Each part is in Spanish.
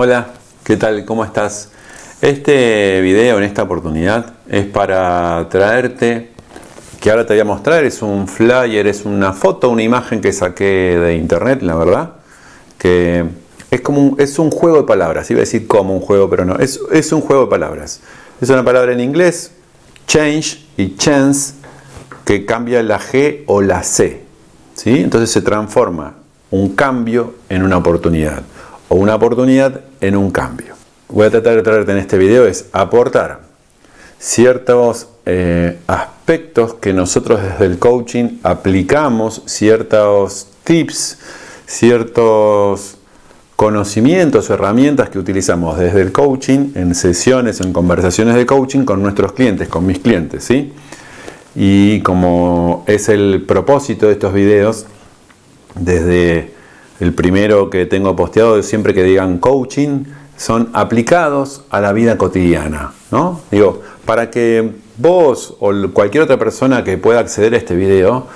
Hola, ¿qué tal? ¿Cómo estás? Este video en esta oportunidad es para traerte, que ahora te voy a mostrar, es un flyer, es una foto, una imagen que saqué de internet, la verdad, que es como un, es un juego de palabras, iba a decir como un juego, pero no, es, es un juego de palabras. Es una palabra en inglés, change y chance, que cambia la G o la C. ¿sí? Entonces se transforma un cambio en una oportunidad o una oportunidad en un cambio. Voy a tratar de traerte en este video es aportar ciertos eh, aspectos que nosotros desde el coaching aplicamos, ciertos tips, ciertos conocimientos, herramientas que utilizamos desde el coaching, en sesiones, en conversaciones de coaching con nuestros clientes, con mis clientes, ¿sí? Y como es el propósito de estos videos, desde el primero que tengo posteado, siempre que digan coaching, son aplicados a la vida cotidiana, ¿no? Digo, para que vos o cualquier otra persona que pueda acceder a este video,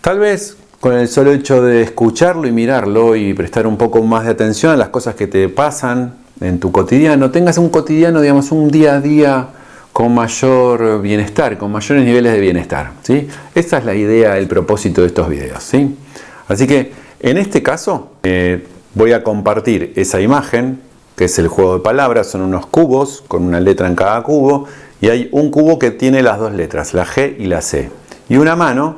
tal vez con el solo hecho de escucharlo y mirarlo y prestar un poco más de atención a las cosas que te pasan en tu cotidiano, tengas un cotidiano, digamos, un día a día con mayor bienestar, con mayores niveles de bienestar. ¿sí? Esa es la idea, el propósito de estos videos. ¿sí? Así que en este caso eh, voy a compartir esa imagen, que es el juego de palabras, son unos cubos con una letra en cada cubo y hay un cubo que tiene las dos letras, la G y la C, y una mano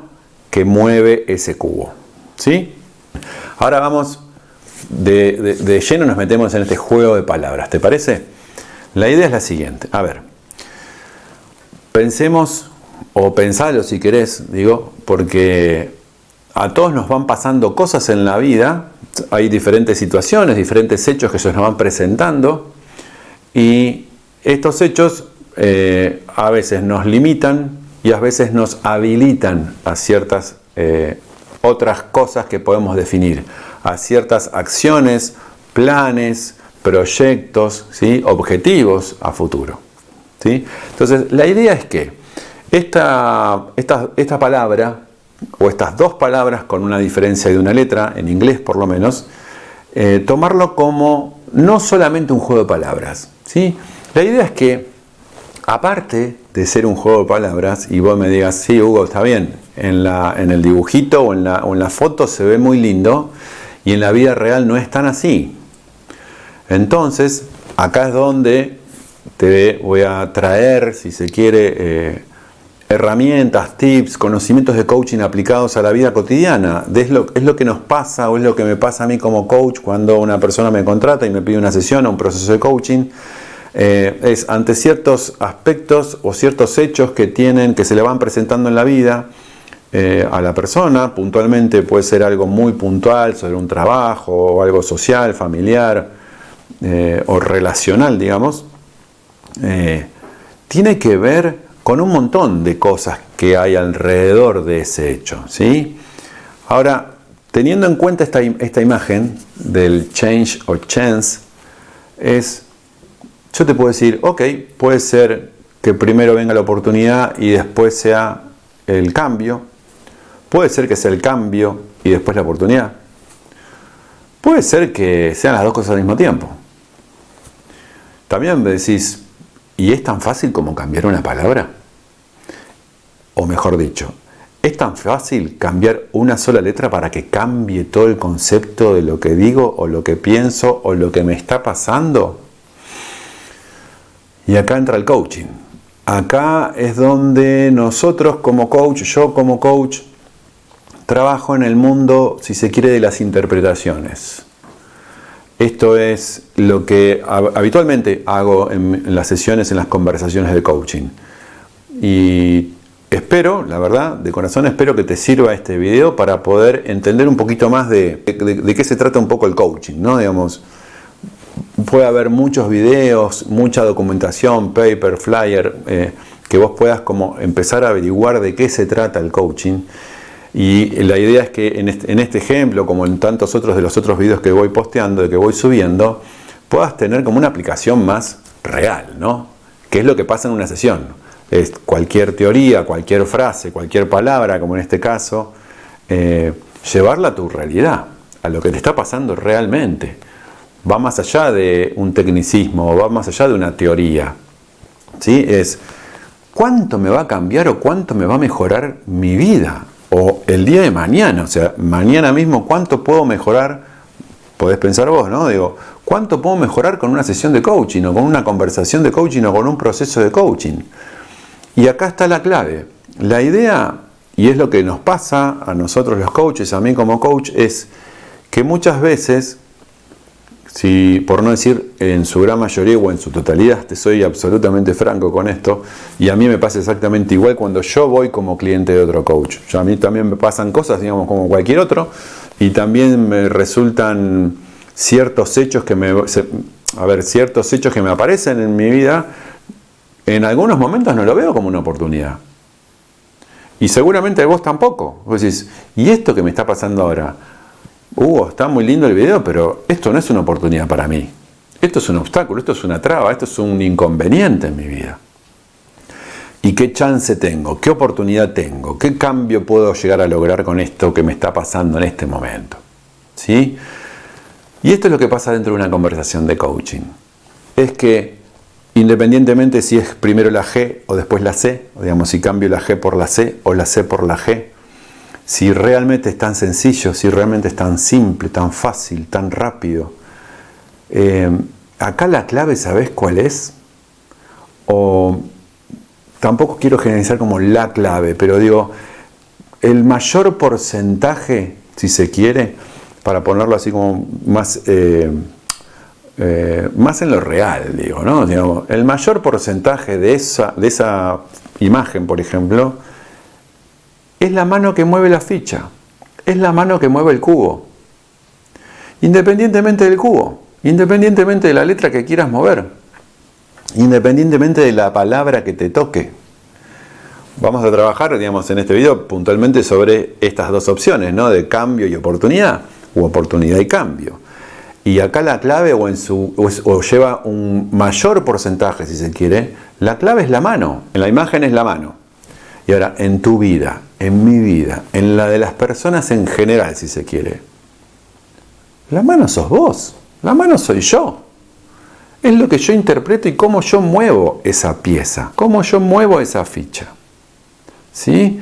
que mueve ese cubo. ¿sí? Ahora vamos de, de lleno, nos metemos en este juego de palabras, ¿te parece? La idea es la siguiente, a ver, pensemos, o pensalo si querés, digo, porque a todos nos van pasando cosas en la vida, hay diferentes situaciones, diferentes hechos que se nos van presentando y estos hechos eh, a veces nos limitan y a veces nos habilitan a ciertas eh, otras cosas que podemos definir, a ciertas acciones, planes, proyectos, ¿sí? objetivos a futuro. ¿sí? Entonces la idea es que esta, esta, esta palabra o estas dos palabras con una diferencia de una letra, en inglés por lo menos, eh, tomarlo como no solamente un juego de palabras. ¿sí? La idea es que, aparte de ser un juego de palabras, y vos me digas, sí, Hugo, está bien, en, la, en el dibujito o en, la, en la foto se ve muy lindo, y en la vida real no es tan así. Entonces, acá es donde te voy a traer, si se quiere, eh, herramientas, tips, conocimientos de coaching aplicados a la vida cotidiana. Es lo, es lo que nos pasa o es lo que me pasa a mí como coach cuando una persona me contrata y me pide una sesión o un proceso de coaching. Eh, es ante ciertos aspectos o ciertos hechos que tienen, que se le van presentando en la vida eh, a la persona, puntualmente puede ser algo muy puntual sobre un trabajo o algo social, familiar eh, o relacional, digamos, tiene que ver con un montón de cosas que hay alrededor de ese hecho. ¿sí? Ahora, teniendo en cuenta esta, esta imagen del change o chance, es, yo te puedo decir, ok, puede ser que primero venga la oportunidad y después sea el cambio. Puede ser que sea el cambio y después la oportunidad. Puede ser que sean las dos cosas al mismo tiempo. También me decís, ¿Y es tan fácil como cambiar una palabra? O mejor dicho, ¿es tan fácil cambiar una sola letra para que cambie todo el concepto de lo que digo o lo que pienso o lo que me está pasando? Y acá entra el coaching. Acá es donde nosotros como coach, yo como coach, trabajo en el mundo, si se quiere, de las interpretaciones. Esto es lo que habitualmente hago en las sesiones, en las conversaciones de coaching. Y espero, la verdad, de corazón espero que te sirva este video para poder entender un poquito más de, de, qué se trata un poco el coaching, ¿no? Digamos, puede haber muchos videos, mucha documentación, paper, flyer, eh, que vos puedas como empezar a averiguar de qué se trata el coaching y la idea es que este, en este, ejemplo, como en tantos otros de los otros videos que voy posteando, de que voy subiendo, puedas tener como una aplicación más real, ¿no? ¿Qué es lo que pasa en una sesión? Es cualquier teoría, cualquier frase, cualquier palabra, como en este caso, eh, llevarla a tu realidad, a lo que te está pasando realmente. va más allá de un tecnicismo, va más allá de una teoría. ¿Sí? Es cuánto me va a cambiar o cuánto me va a mejorar mi vida. El día de mañana, o sea, mañana mismo, cuánto puedo mejorar, podés pensar vos, ¿no? Digo, ¿cuánto puedo mejorar con una sesión de coaching o con una conversación de coaching o con un proceso de coaching? Y acá está la clave. La idea, y es lo que nos pasa a nosotros los coaches, a mí como coach, es que muchas veces si por no decir en su gran mayoría o en su totalidad, te soy absolutamente franco con esto, y a mí me pasa exactamente igual cuando yo voy como cliente de otro coach. a mí también me pasan cosas, digamos, como cualquier otro, y también me resultan ciertos hechos que me, a ver, ciertos hechos que me aparecen en mi vida, en algunos momentos no lo veo como una oportunidad. Y seguramente vos tampoco. Vos decís, ¿y esto que me está pasando ahora? Hugo, está muy lindo el video, pero esto no es una oportunidad para mí. Esto es un obstáculo, esto es una traba, esto es un inconveniente en mi vida. ¿Y qué chance tengo? ¿Qué oportunidad tengo? ¿Qué cambio puedo llegar a lograr con esto que me está pasando en este momento? ¿Sí? Y esto es lo que pasa dentro de una conversación de coaching. Es que independientemente si es primero la G o después la C, o digamos si cambio la G por la C o la C por la G, si realmente es tan sencillo, si realmente es tan simple, tan fácil, tan rápido. Eh, acá la clave, ¿sabes cuál es? O tampoco quiero generalizar como la clave, pero digo, el mayor porcentaje, si se quiere, para ponerlo así como más, eh, eh, más en lo real, digo, ¿no? el mayor porcentaje de esa, de esa imagen, por ejemplo, es la mano que mueve la ficha, es la mano que mueve el cubo. Independientemente del cubo, independientemente de la letra que quieras mover, independientemente de la palabra que te toque. Vamos a trabajar, digamos, en este video puntualmente sobre estas dos opciones, ¿no? De cambio y oportunidad, o oportunidad y cambio. Y acá la clave, o, o lleva un mayor porcentaje, si se quiere, la clave es la mano. En la imagen es la mano. Y ahora, en tu vida, en mi vida, en la de las personas en general, si se quiere, la mano sos vos, la mano soy yo. Es lo que yo interpreto y cómo yo muevo esa pieza, cómo yo muevo esa ficha. ¿Sí?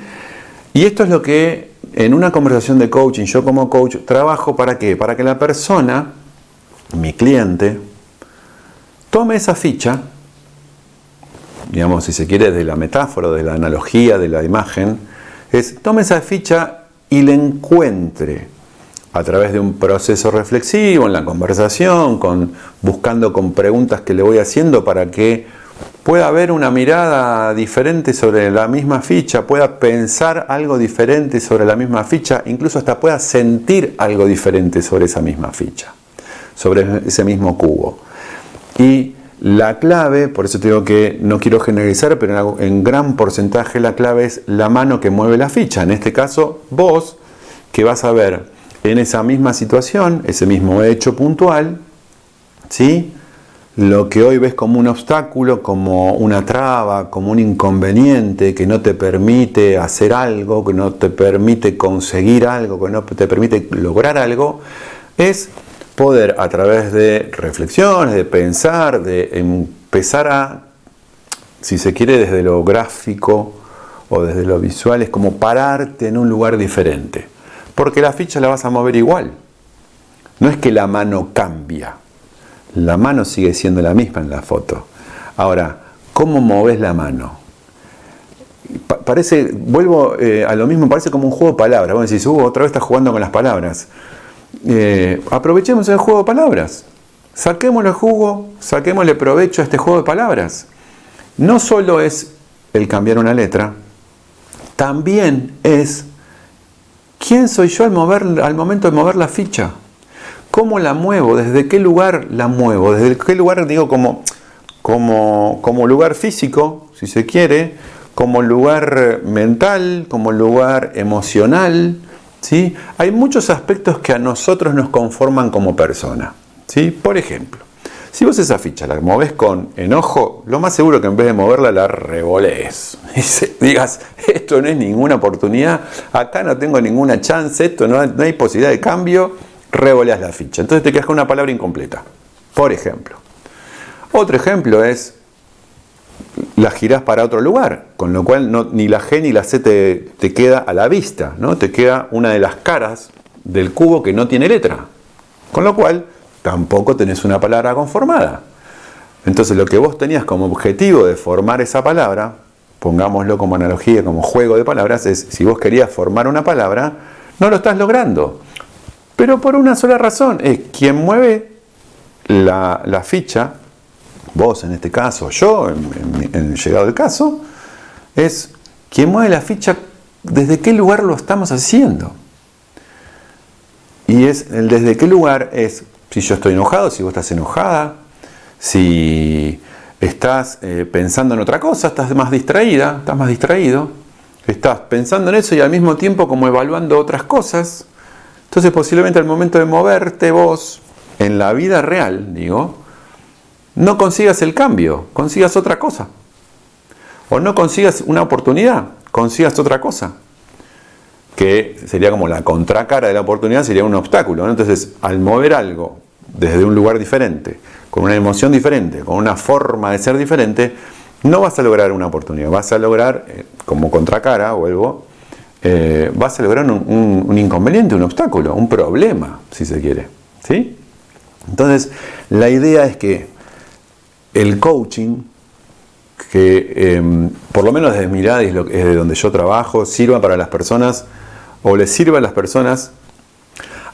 Y esto es lo que en una conversación de coaching, yo como coach, trabajo para qué? Para que la persona, mi cliente, tome esa ficha digamos, si se quiere, de la metáfora, de la analogía, de la imagen, es tome esa ficha y la encuentre a través de un proceso reflexivo, en la conversación, con, buscando con preguntas que le voy haciendo para que pueda haber una mirada diferente sobre la misma ficha, pueda pensar algo diferente sobre la misma ficha, incluso hasta pueda sentir algo diferente sobre esa misma ficha, sobre ese mismo cubo. Y la clave, por eso te digo que no quiero generalizar, pero en gran porcentaje la clave es la mano que mueve la ficha. En este caso, vos, que vas a ver en esa misma situación, ese mismo hecho puntual, ¿sí? lo que hoy ves como un obstáculo, como una traba, como un inconveniente que no te permite hacer algo, que no te permite conseguir algo, que no te permite lograr algo, es poder a través de reflexiones, de pensar, de empezar a, si se quiere desde lo gráfico o desde lo visual, es como pararte en un lugar diferente. Porque la ficha la vas a mover igual. No es que la mano cambia. La mano sigue siendo la misma en la foto. Ahora, ¿cómo moves la mano? parece, vuelvo eh, a lo mismo, parece como un juego de palabras. Vos decís, uh, otra vez estás jugando con las palabras. Eh, aprovechemos el juego de palabras. Saquémosle jugo, saquémosle provecho a este juego de palabras. No solo es el cambiar una letra, también es quién soy yo al, mover, al momento de mover la ficha. ¿Cómo la muevo? ¿Desde qué lugar la muevo? ¿Desde qué lugar digo como, como, como lugar físico, si se quiere, como lugar mental, como lugar emocional? ¿Sí? Hay muchos aspectos que a nosotros nos conforman como persona. ¿sí? Por ejemplo, si vos esa ficha la moves con enojo, lo más seguro que en vez de moverla la revolees. Y digas, esto no es ninguna oportunidad, acá no tengo ninguna chance, esto no, hay posibilidad de cambio, revoleas la ficha. Entonces te quedas con una palabra incompleta. Por ejemplo. Otro ejemplo es la girás para otro lugar, con lo cual ni la G ni la C te, queda a la vista, ¿no? te queda una de las caras del cubo que no tiene letra, con lo cual tampoco tenés una palabra conformada. Entonces lo que vos tenías como objetivo de formar esa palabra, pongámoslo como analogía, como juego de palabras, es si vos querías formar una palabra, no lo estás logrando. Pero por una sola razón, es quien mueve la, la ficha vos en este caso, yo en, el llegado del caso, es quien mueve la ficha desde qué lugar lo estamos haciendo. Y es el desde qué lugar es si yo estoy enojado, si vos estás enojada, si estás eh, pensando en otra cosa, estás más distraída, estás más distraído, estás pensando en eso y al mismo tiempo como evaluando otras cosas. Entonces posiblemente al momento de moverte vos en la vida real, digo, no consigas el cambio, consigas otra cosa. O no consigas una oportunidad, consigas otra cosa. Que sería como la contracara de la oportunidad, sería un obstáculo. Entonces, al mover algo desde un lugar diferente, con una emoción diferente, con una forma de ser diferente, no vas a lograr una oportunidad, vas a lograr, eh, como contracara, vuelvo, eh, vas a lograr un, un, inconveniente, un obstáculo, un problema, si se quiere. ¿sí? Entonces, la idea es que el coaching, que em, por lo menos desde mi mirada es, de donde yo trabajo, sirva para las personas o les sirva a las personas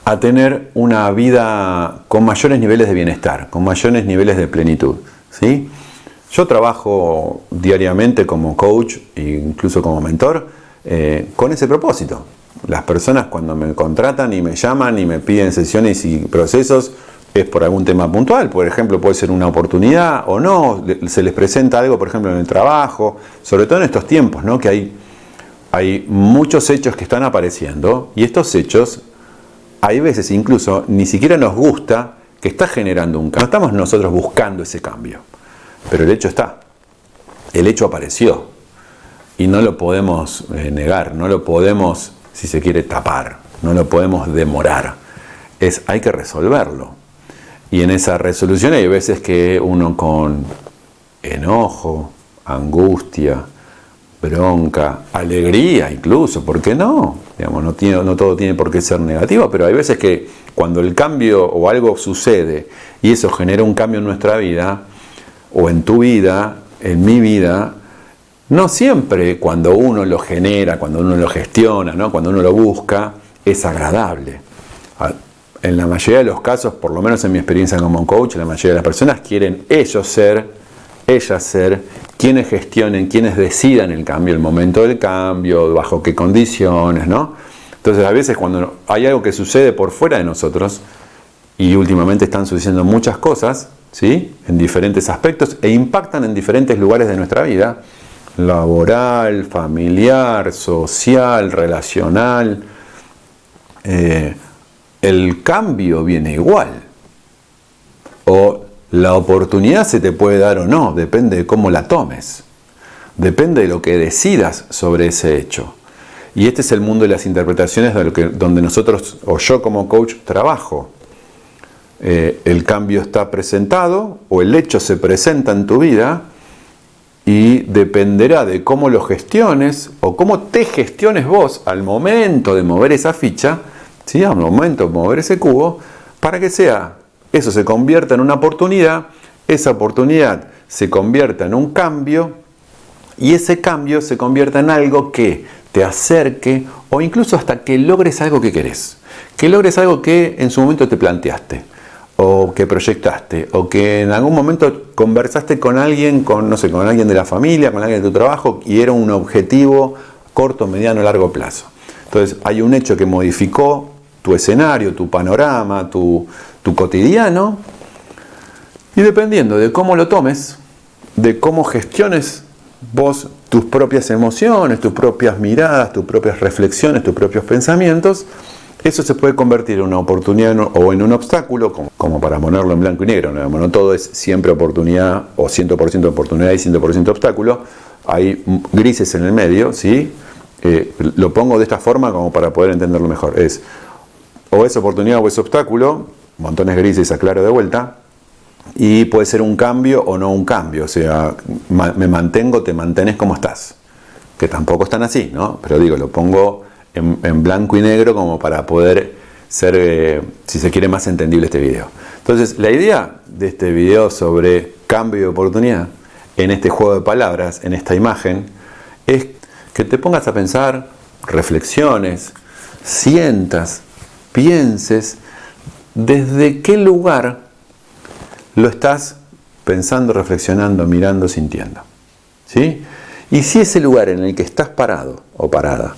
a tener una vida con mayores niveles de bienestar, con mayores niveles de plenitud. ¿sí? Yo trabajo diariamente como coach e incluso como mentor eh, con ese propósito. Las personas cuando me contratan y me llaman y me piden sesiones y procesos, es por algún tema puntual, por ejemplo, puede ser una oportunidad o no, se les presenta algo, por ejemplo, en el trabajo, sobre todo en estos tiempos, ¿no? que hay, hay muchos hechos que están apareciendo y estos hechos, hay veces incluso, ni siquiera nos gusta que está generando un cambio. No estamos nosotros buscando ese cambio, pero el hecho está, el hecho apareció y no lo podemos eh, negar, no lo podemos, si se quiere, tapar, no lo podemos demorar. Es, hay que resolverlo. Y en esa resolución hay veces que uno con enojo, angustia, bronca, alegría incluso, ¿por qué no? Digamos, no, tiene, no todo tiene por qué ser negativo, pero hay veces que cuando el cambio o algo sucede y eso genera un cambio en nuestra vida, o en tu vida, en mi vida, no siempre cuando uno lo genera, cuando uno lo gestiona, ¿no? cuando uno lo busca, es agradable en la mayoría de los casos, por lo menos en mi experiencia como coach, la mayoría de las personas quieren ellos ser, ellas ser, quienes gestionen, quienes decidan el cambio, el momento del cambio, bajo qué condiciones, ¿no? Entonces a veces cuando hay algo que sucede por fuera de nosotros, y últimamente están sucediendo muchas cosas, ¿sí? En diferentes aspectos e impactan en diferentes lugares de nuestra vida, laboral, familiar, social, relacional, eh, el cambio viene igual. O la oportunidad se te puede dar o no, depende de cómo la tomes. Depende de lo que decidas sobre ese hecho. Y este es el mundo de las interpretaciones donde nosotros, o yo como coach, trabajo. Eh, el cambio está presentado o el hecho se presenta en tu vida y dependerá de cómo lo gestiones o cómo te gestiones vos al momento de mover esa ficha, ¿sí? a un momento mover ese cubo, para que sea, eso se convierta en una oportunidad, esa oportunidad se convierta en un cambio y ese cambio se convierta en algo que te acerque o incluso hasta que logres algo que querés, que logres algo que en su momento te planteaste o que proyectaste o que en algún momento conversaste con alguien, con no sé, con alguien de la familia, con alguien de tu trabajo y era un objetivo corto, mediano, largo plazo. Entonces hay un hecho que modificó tu escenario, tu panorama, tu, cotidiano. Y dependiendo de cómo lo tomes, de cómo gestiones vos tus propias emociones, tus propias miradas, tus propias reflexiones, tus propios pensamientos, eso se puede convertir en una oportunidad o en un obstáculo, como, para ponerlo en blanco y negro. ¿no? todo es siempre oportunidad o 100% oportunidad y 100% obstáculo. Hay grises en el medio, ¿sí? Eh, lo pongo de esta forma como para poder entenderlo mejor. Es o es oportunidad o es obstáculo, montones grises, aclaro de vuelta, y puede ser un cambio o no un cambio, o sea, me mantengo, te mantenés como estás, que tampoco están así, ¿no? Pero digo, lo pongo en, blanco y negro como para poder ser, eh, si se quiere, más entendible este video. Entonces, la idea de este video sobre cambio de oportunidad, en este juego de palabras, en esta imagen, es que te pongas a pensar, reflexiones, sientas, pienses, desde qué lugar lo estás pensando, reflexionando, mirando, sintiendo. ¿Sí? Y si ese lugar en el que estás parado o parada,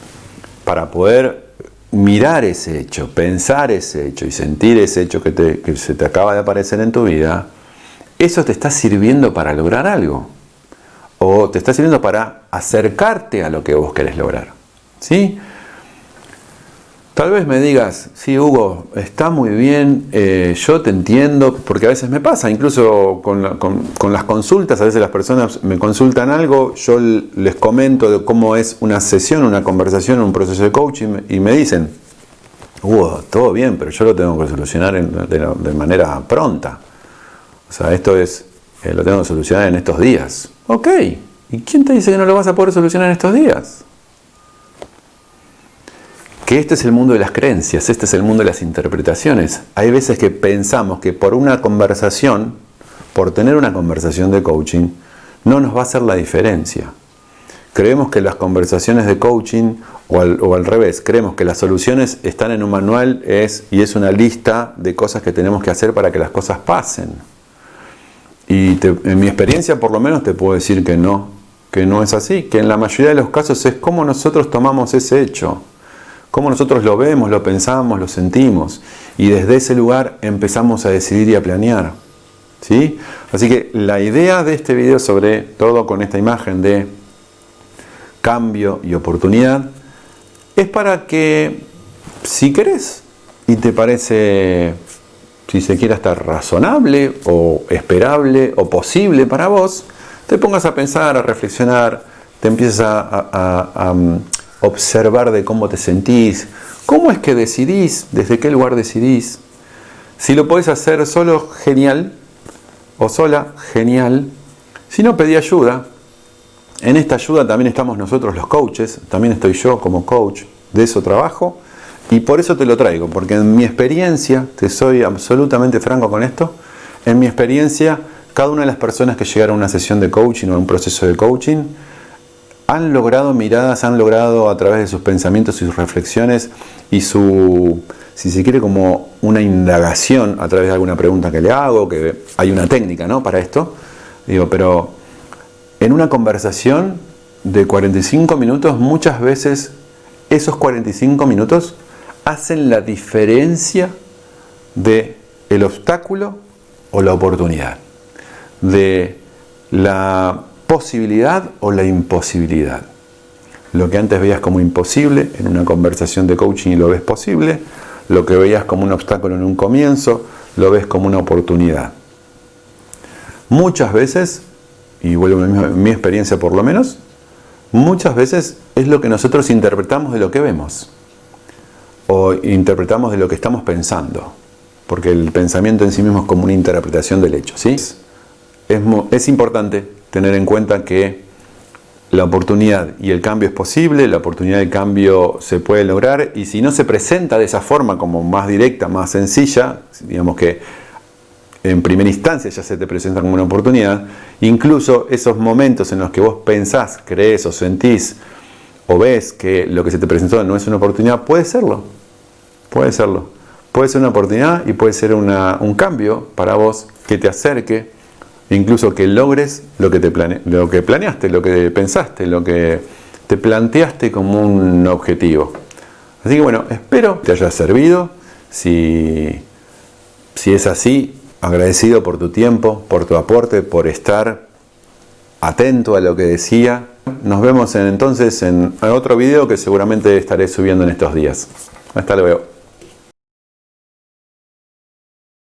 para poder mirar ese hecho, pensar ese hecho y sentir ese hecho que, se te acaba de aparecer en tu vida, eso te está sirviendo para lograr algo. O te está sirviendo para acercarte a lo que vos querés lograr. ¿Sí? Tal vez me digas, sí, Hugo, está muy bien, eh, yo te entiendo, porque a veces me pasa, incluso con, las consultas, a veces las personas me consultan algo, yo les comento de cómo es una sesión, una conversación, un proceso de coaching, y me dicen, Hugo, todo bien, pero yo lo tengo que solucionar de, manera pronta. O sea, esto es, eh, lo tengo que solucionar en estos días. Ok, ¿y quién te dice que no lo vas a poder solucionar en estos días? Que este es el mundo de las creencias, este es el mundo de las interpretaciones. Hay veces que pensamos que por una conversación, por tener una conversación de coaching, no nos va a hacer la diferencia. Creemos que las conversaciones de coaching, o al, revés, creemos que las soluciones están en un manual es, y es una lista de cosas que tenemos que hacer para que las cosas pasen. Y en mi experiencia por lo menos te puedo decir que no, que no es así, que en la mayoría de los casos es cómo nosotros tomamos ese hecho cómo nosotros lo vemos, lo pensamos, lo sentimos. Y desde ese lugar empezamos a decidir y a planear. ¿sí? Así que la idea de este video, sobre todo con esta imagen de cambio y oportunidad, es para que si querés y te parece, si se quiere, estar razonable o esperable o posible para vos, te pongas a pensar, a reflexionar, te empieces a observar de cómo te sentís, cómo es que decidís, desde qué lugar decidís. Si lo podés hacer solo, genial, o sola, genial. Si no, pedí ayuda. En esta ayuda también estamos nosotros los coaches, también estoy yo como coach, de eso trabajo. Y por eso te lo traigo, porque en mi experiencia, te soy absolutamente franco con esto, en mi experiencia, cada una de las personas que llegaron a una sesión de coaching o a un proceso de coaching, han logrado miradas, han logrado a través de sus pensamientos y sus reflexiones y su, si se quiere, como una indagación a través de alguna pregunta que le hago, que hay una técnica ¿no? para esto, digo, pero en una conversación de 45 minutos, muchas veces esos 45 minutos hacen la diferencia de el obstáculo o la oportunidad, de la posibilidad o la imposibilidad. Lo que antes veías como imposible en una conversación de coaching y lo ves posible, lo que veías como un obstáculo en un comienzo, lo ves como una oportunidad. Muchas veces, y vuelvo a mi experiencia por lo menos, muchas veces es lo que nosotros interpretamos de lo que vemos o interpretamos de lo que estamos pensando, porque el pensamiento en sí mismo es como una interpretación del hecho. ¿sí? Es, es importante tener en cuenta que la oportunidad y el cambio es posible, la oportunidad de cambio se puede lograr y si no se presenta de esa forma como más directa, más sencilla, digamos que en primera instancia ya se te presenta como una oportunidad, incluso esos momentos en los que vos pensás, crees o sentís o ves que lo que se te presentó no es una oportunidad, puede serlo, puede serlo. Puede ser una oportunidad y puede ser un cambio para vos que te acerque incluso que logres lo que, te planeaste, lo que pensaste, lo que te planteaste como un objetivo. Así que bueno, espero que te haya servido. Si, si es así, agradecido por tu tiempo, por tu aporte, por estar atento a lo que decía. Nos vemos entonces en otro video que seguramente estaré subiendo en estos días. Hasta luego.